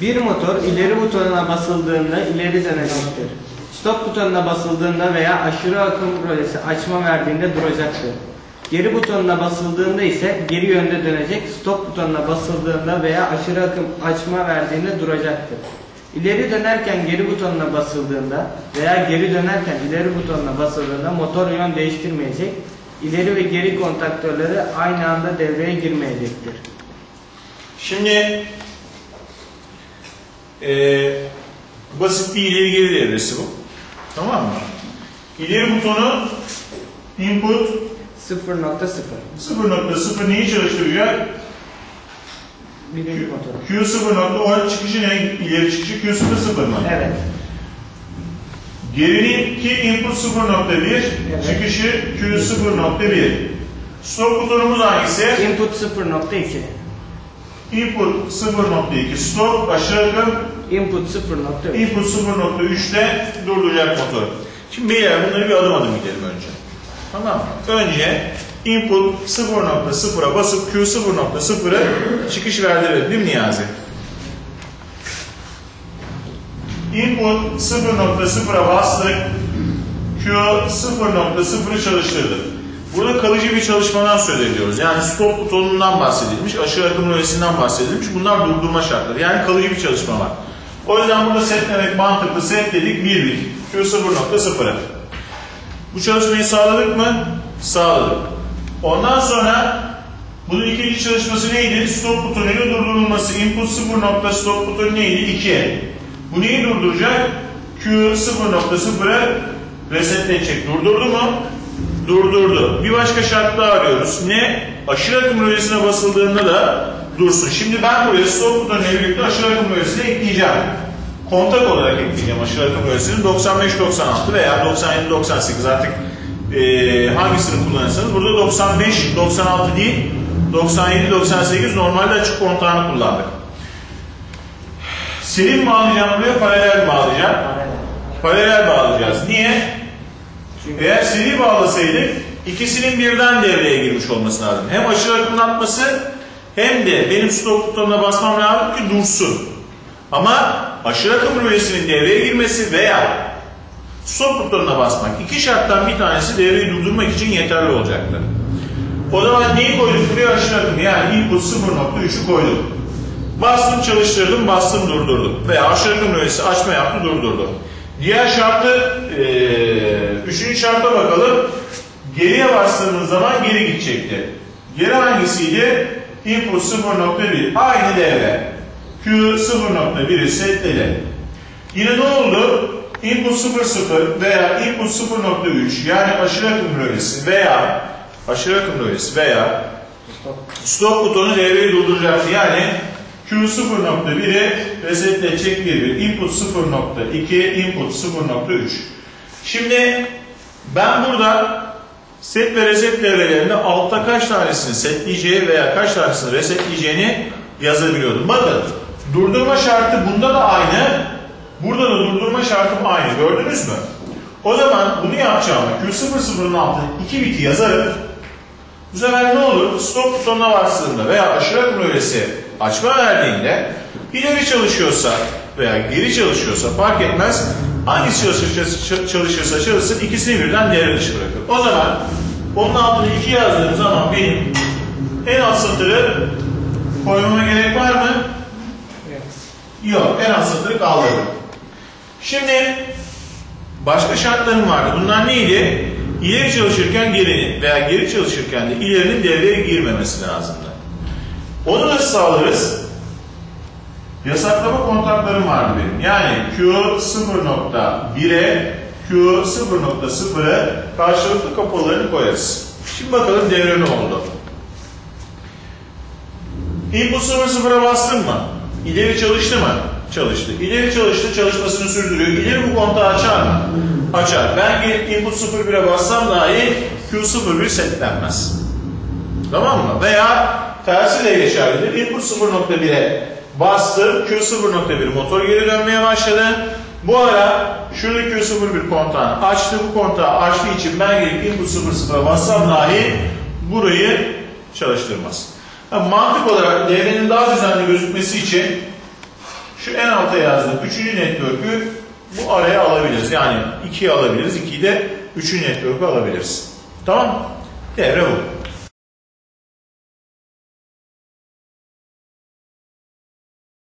Bir motor ileri butonuna basıldığında ileri dönecektir. Stop butonuna basıldığında veya aşırı akım rölesi açma verdiğinde duracaktır. Geri butonuna basıldığında ise geri yönde dönecek. Stop butonuna basıldığında veya aşırı akım açma verdiğinde duracaktır. İleri dönerken geri butonuna basıldığında veya geri dönerken ileri butonuna basıldığında motor yön değiştirmeyecek. İleri ve geri kontaktörleri aynı anda devreye girmeyecektir. Şimdi eee, basit bir ileri geri devresi bu. Tamam mı? İleri butonu input 0.0 0.0 neyi çalıştıracak? Birinci motor. Q 0.10 çıkışı ne? İleri çıkışı Q 0.0 mı? Evet. Gerinin ki input 0.1, çıkışı Q 0.1. Stop butonumuz hangisi? Input 0.2 Input 0.2, stop aşağı akım, Input 0.3 input 0.3'te durduracak motor. Şimdi beyler bunları bir adım adım gidelim önce. Tamam mı? Önce input 0.0'a basıp Q 0.0'a çıkış verdirelim değil mi Niyazi? Input 0.0'a bastık. Q 0.0'ı çalıştırdık. Burada kalıcı bir çalışmadan söz ediyoruz. Yani stop butonundan bahsedilmiş, aşağı akım rölesinden bahsedilmiş. Bunlar durdurma şartları. Yani kalıcı bir çalışma var. O yüzden burada setlemek mantıklı. Set dedik birlik. Q 0.0'a. Bu çalışmayı sağladık mı? Sağladık. Ondan sonra bunun ikinci çalışması neydi? Stop butonuyla durdurulması. Input 0 nokta stop butonu neydi? 2. Bu neyi durduracak? Q 0.0'ı resetleyecek. Durdurdu mu? Durdurdu. Bir başka şart daha arıyoruz. Ne? Aşırı akım rölesine basıldığında da dursun. Şimdi ben buraya stop butonuyla birlikte aşırı akım rölesini ekleyeceğim. Kontak olarak ekleyeceğim aşırı akım rölesini 95-96 veya 97-98 artık eee, hangisini kullanırsanız. Burada 95-96 değil 97-98 normalde açık kontağını kullandık. Seri mi bağlayacağım buraya paralel bağlayacağım? Paralel bağlayacağız. Niye? Çünkü eğer seri bağlasaydık ikisinin birden devreye girmiş olması lazım. Hem aşırı akımın atması hem de benim stop butonuna basmam lazım ki dursun. Ama aşırı akım rölesinin devreye girmesi veya stop butonuna basmak iki şarttan bir tanesi devreyi durdurmak için yeterli olacaktır. O zaman neyi koyduk buraya aşırı akım yani input 0.3'ü koyduk. Bastım çalıştırdım, bastım durdurdum. Veya aşağı akım rölesi açma yaptı durdurdu. Diğer şartı, eee üçüncü şarta bakalım. Geriye bastığımız zaman geri gidecekti. Geri hangisiydi? Input 0.1. Aynı devre. Q 0.1'i setledi. Yine ne oldu? Input 0.0 veya input 0.3 yani aşırı akım rölesi veya aşırı akım rölesi veya stop butonu devreyi durduracaktı. Yani Q 0.1'i resetleyecek bir bir. Input 0.2, input 0.3. Şimdi ben burada set ve reset devrelerinde altta kaç tanesini setleyeceği veya kaç tanesini resetleyeceğini yazabiliyordum. Bakın durdurma şartı bunda da aynı. Burada da durdurma şartım aynı. Gördünüz mü? O zaman bunu yapacağım. Q00'ın altına 2 biti yazarım. Bu sefer ne olur? Stop butonuna bastığında veya aşırı akım açma verdiğinde ileri çalışıyorsa veya geri çalışıyorsa fark etmez. Hangisi çalışırsa, çalışırsa çalışsın ikisini birden devre dışı bırakır. O zaman onun altına 2 yazdığım zaman benim en alt satırı koymama gerek var mı? Yok. En alt satırı kaldırdım. Şimdi başka şartlarım vardı. Bunlar neydi? İleri çalışırken gerinin veya geri çalışırken de ilerinin devreye girmemesi lazımdı. Onu nasıl sağlarız? Yasaklama kontaklarım vardı benim. Yani Q 0.1'e Q 0.0'e karşılıklı kapalarını koyarız. Şimdi bakalım devre ne oldu? Input 0.0'a bastım mı? İleri çalıştı mı? Çalıştı. İleri çalıştı, çalışmasını sürdürüyor. İleri bu kontağı açar mı? Açar. Ben input 01'e bassam dahi Q01 setlenmez. Tamam mı? Veya tersi de geçerlidir. Input 0.1'e bastım. Q0.1 motor geri dönmeye başladı. Bu ara şuradaki Q01 kontağını açtı. Bu kontağı açtığı için ben gelip input 00'a bassam dahi burayı çalıştırmaz. Yani mantık olarak devrenin daha düzenli gözükmesi için Şu en alta yazdığım üçüncü network'ü bu araya alabiliriz. Yani 2'yi alabiliriz. 2'yi de üçüncü network'ü alabiliriz. Tamam Devre bu.